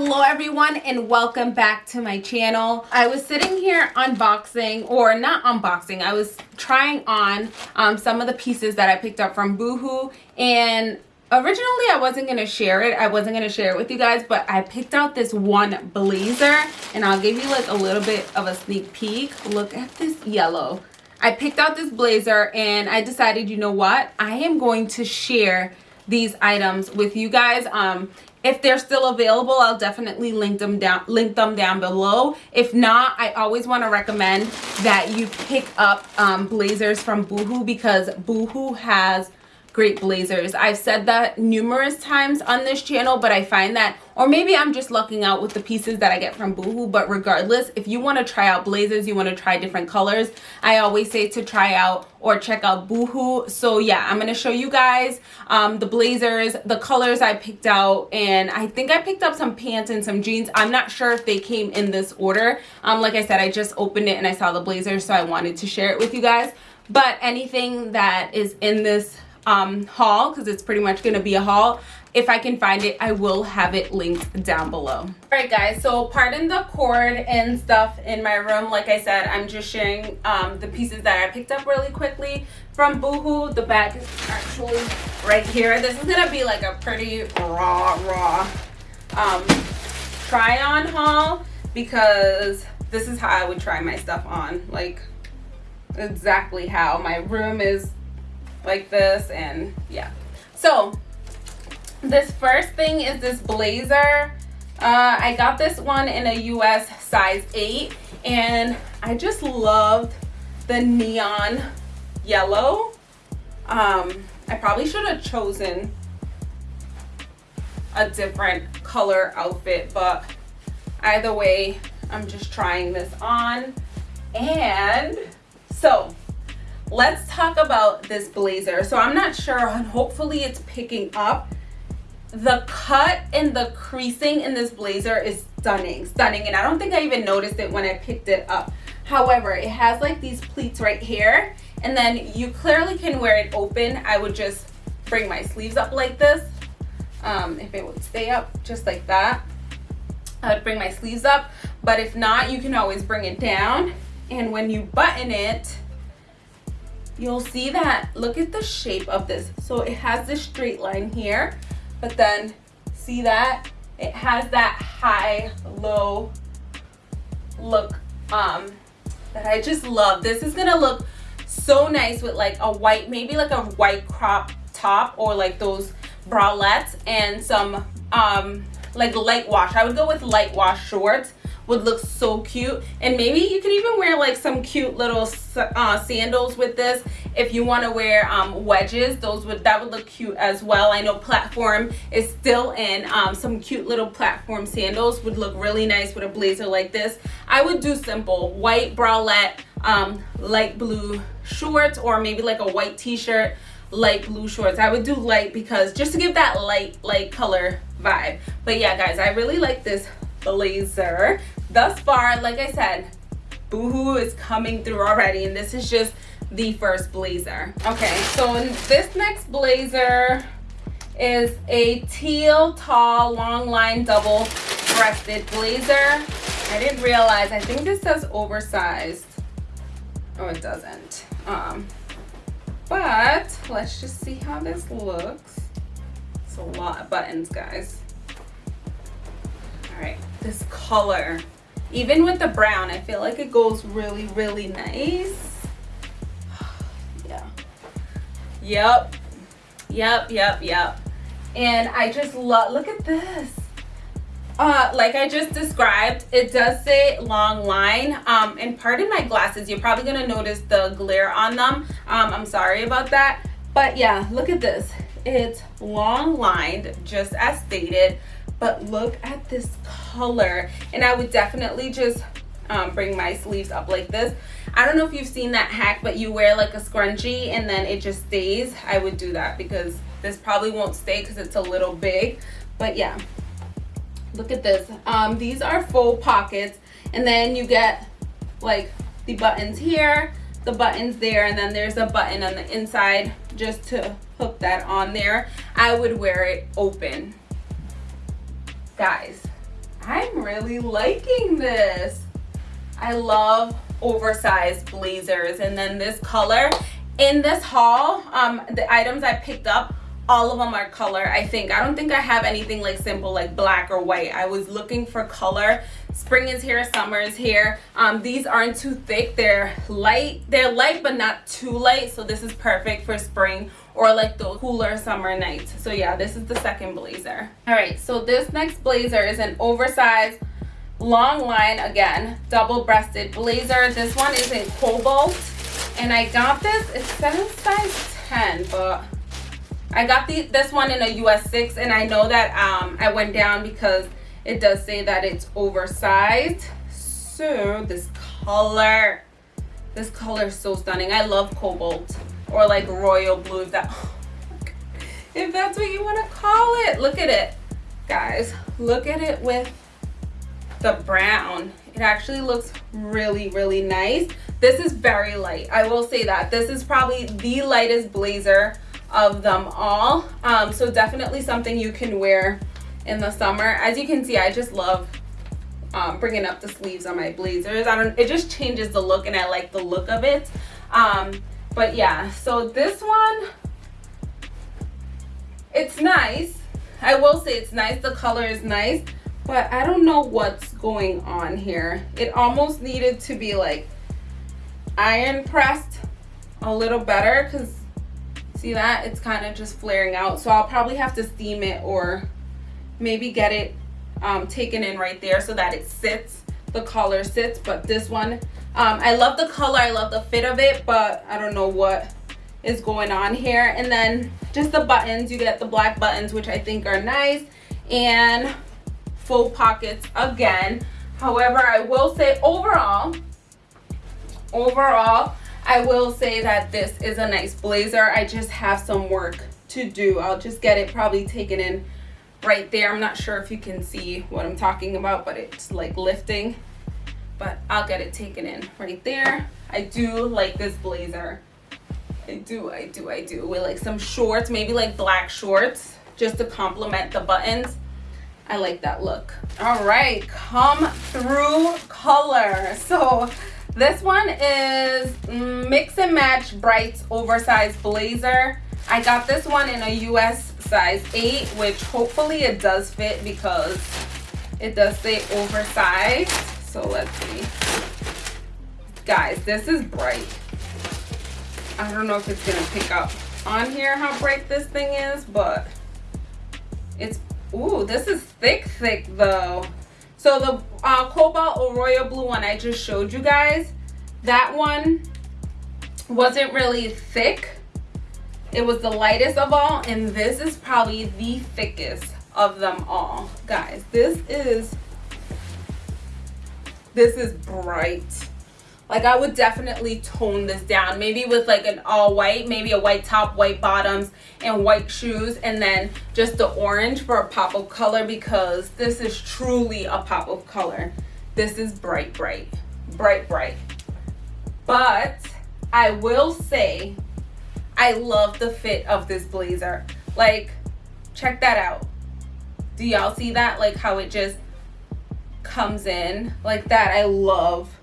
hello everyone and welcome back to my channel. I was sitting here unboxing or not unboxing i was trying on um, some of the pieces that i picked up from boohoo and originally i wasn't going to share it i wasn't going to share it with you guys but i picked out this one blazer and i'll give you like a little bit of a sneak peek. Look at this yellow. I picked out this blazer and i decided you know what? I am going to share these items with you guys. Um if they're still available i'll definitely link them down link them down below. If not i always want to recommend that you pick up um, blazers from boohoo because boohoo has great blazers. I've said that numerous times on this channel but i find that or maybe i'm just lucking out with the pieces that i get from boohoo but regardless if you want to try out blazers you want to try different colors i always say to try out or check out boohoo. So yeah i'm going to show you guys um, the blazers the colors i picked out and i think i picked up some pants and some jeans. I'm not sure if they came in this order. Um, like i said i just opened it and i saw the blazers so i wanted to share it with you guys. But anything that is in this um, haul because it's pretty much going to be a haul. If I can find it, I will have it linked down below. All right, guys, so pardon the cord and stuff in my room. Like I said, I'm just sharing um, the pieces that I picked up really quickly from Boohoo. The bag is actually right here. This is going to be like a pretty raw, raw um, try on haul because this is how I would try my stuff on. Like exactly how my room is like this and yeah. So this first thing is this blazer. Uh, I got this one in a US size 8 and I just loved the neon yellow. Um, I probably should have chosen a different color outfit but either way I'm just trying this on. And so let's talk about this blazer. So i'm not sure and hopefully it's picking up. The cut and the creasing in this blazer is stunning stunning and i don't think i even noticed it when i picked it up. However it has like these pleats right here and then you clearly can wear it open. I would just bring my sleeves up like this um, if it would stay up just like that. I would bring my sleeves up but if not you can always bring it down and when you button it you'll see that look at the shape of this. So it has this straight line here but then see that? It has that high low look um that i just love. This is gonna look so nice with like a white maybe like a white crop top or like those bralettes and some um like light wash. I would go with light wash shorts would look so cute. And maybe you could even wear like some cute little uh, sandals with this. If you want to wear um, wedges those would that would look cute as well. I know platform is still in um, some cute little platform sandals would look really nice with a blazer like this. I would do simple white bralette um, light blue shorts or maybe like a white t-shirt light blue shorts. I would do light because just to give that light light color vibe. But yeah guys i really like this blazer thus far like i said boohoo is coming through already and this is just the first blazer. Okay so this next blazer is a teal tall long line double breasted blazer. I didn't realize i think this says oversized. Oh it doesn't. Um but let's just see how this looks. It's a lot of buttons guys. All right this color even with the brown i feel like it goes really really nice. Yeah. Yep yep yep yep and i just love look at this. Uh like i just described it does say long line. Um and pardon my glasses you're probably gonna notice the glare on them. Um i'm sorry about that. But yeah look at this it's long lined just as stated but look at this color. And i would definitely just um, bring my sleeves up like this. I don't know if you've seen that hack but you wear like a scrunchie and then it just stays. I would do that because this probably won't stay because it's a little big. But yeah look at this. Um, these are full pockets. And then you get like the buttons here the buttons there and then there's a button on the inside just to hook that on there i would wear it open guys I'm really liking this. I love oversized blazers. And then this color in this haul, um, the items I picked up, all of them are color i think i don't think i have anything like simple like black or white i was looking for color spring is here summer is here. Um, these aren't too thick. They're light. They're light but not too light. So this is perfect for spring or like the cooler summer nights. So yeah this is the second blazer. All right so this next blazer is an oversized long line again double breasted blazer. This one is in cobalt and i got this it says size 10 but I got the this one in a US 6 and I know that um, I went down because it does say that it's oversized. So this color, this color is so stunning. I love cobalt or like royal blue if that if that's what you want to call it. Look at it. Guys, look at it with the brown. It actually looks really, really nice. This is very light. I will say that. This is probably the lightest blazer of them all um, so definitely something you can wear in the summer. As you can see I just love um, bringing up the sleeves on my blazers. I don't it just changes the look and I like the look of it. Um, but yeah so this one it's nice. I will say it's nice. The color is nice but I don't know what's going on here. It almost needed to be like iron pressed a little better because See that? It's kind of just flaring out. So I'll probably have to steam it or maybe get it um, taken in right there so that it sits, the color sits. But this one, um, I love the color. I love the fit of it, but I don't know what is going on here. And then just the buttons, you get the black buttons, which I think are nice. And full pockets again. However, I will say overall, overall, I will say that this is a nice blazer. I just have some work to do. I'll just get it probably taken in right there. I'm not sure if you can see what I'm talking about, but it's like lifting. But I'll get it taken in right there. I do like this blazer. I do, I do, I do. With like some shorts, maybe like black shorts, just to complement the buttons. I like that look. All right, come through color. So this one is Mix and Match Brights Oversized Blazer. I got this one in a US size 8, which hopefully it does fit because it does say oversized. So let's see. Guys, this is bright. I don't know if it's going to pick up on here how bright this thing is, but it's, ooh, this is thick, thick though. So the uh, Cobalt or Royal Blue one I just showed you guys, that one wasn't really thick. It was the lightest of all, and this is probably the thickest of them all. Guys, this is, this is bright. Like i would definitely tone this down maybe with like an all white maybe a white top white bottoms and white shoes and then just the orange for a pop of color because this is truly a pop of color. This is bright bright bright bright. But i will say i love the fit of this blazer. Like check that out. Do y'all see that? Like how it just comes in like that. I love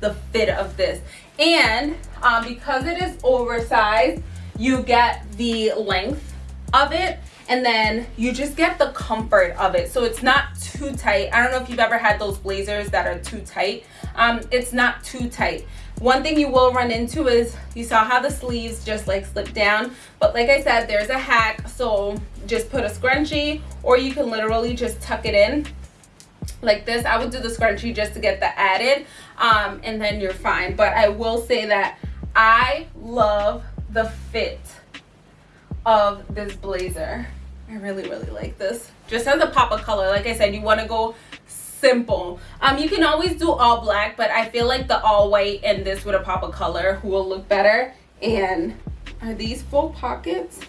the fit of this. And um, because it is oversized you get the length of it and then you just get the comfort of it. So it's not too tight. I don't know if you've ever had those blazers that are too tight. Um, it's not too tight one thing you will run into is you saw how the sleeves just like slip down. But like i said there's a hack so just put a scrunchie or you can literally just tuck it in like this. I would do the scrunchie just to get the added um, and then you're fine. But i will say that i love the fit of this blazer. I really really like this. Just as a pop of color like i said you want to go simple um you can always do all black but i feel like the all white and this with a pop of color will look better and are these full pockets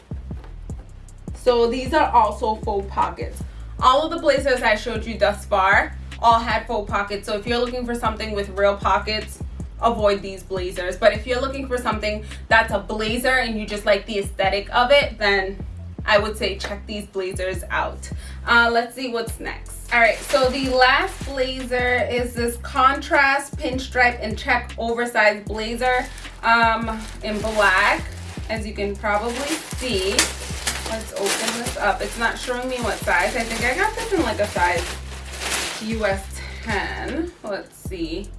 so these are also full pockets all of the blazers I showed you thus far all had full pockets. So if you're looking for something with real pockets, avoid these blazers. But if you're looking for something that's a blazer and you just like the aesthetic of it, then I would say check these blazers out. Uh, let's see what's next. All right, so the last blazer is this contrast pinstripe and check oversized blazer um, in black, as you can probably see. Let's open this up. It's not showing me what size. I think I got this in like a size US 10. Let's see.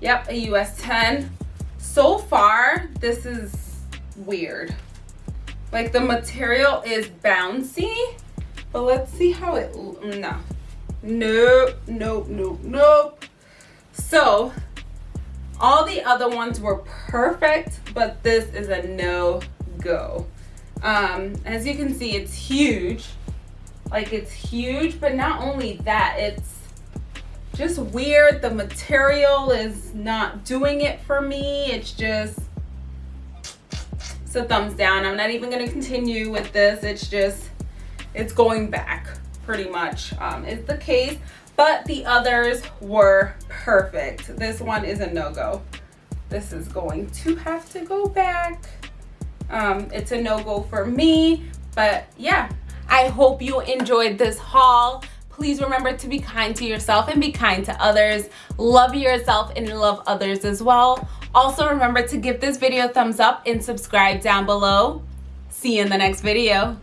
Yep, a US 10. So far, this is weird. Like the material is bouncy, but let's see how it, no. Nope, nope, nope, nope. So, all the other ones were perfect, but this is a no-go. Um, as you can see, it's huge. Like it's huge, but not only that, it's just weird. The material is not doing it for me. It's just, it's a thumbs down. I'm not even gonna continue with this. It's just, it's going back pretty much um, is the case. But the others were perfect. This one is a no-go. This is going to have to go back um, it's a no-go for me but yeah i hope you enjoyed this haul please remember to be kind to yourself and be kind to others love yourself and love others as well also remember to give this video a thumbs up and subscribe down below. See you in the next video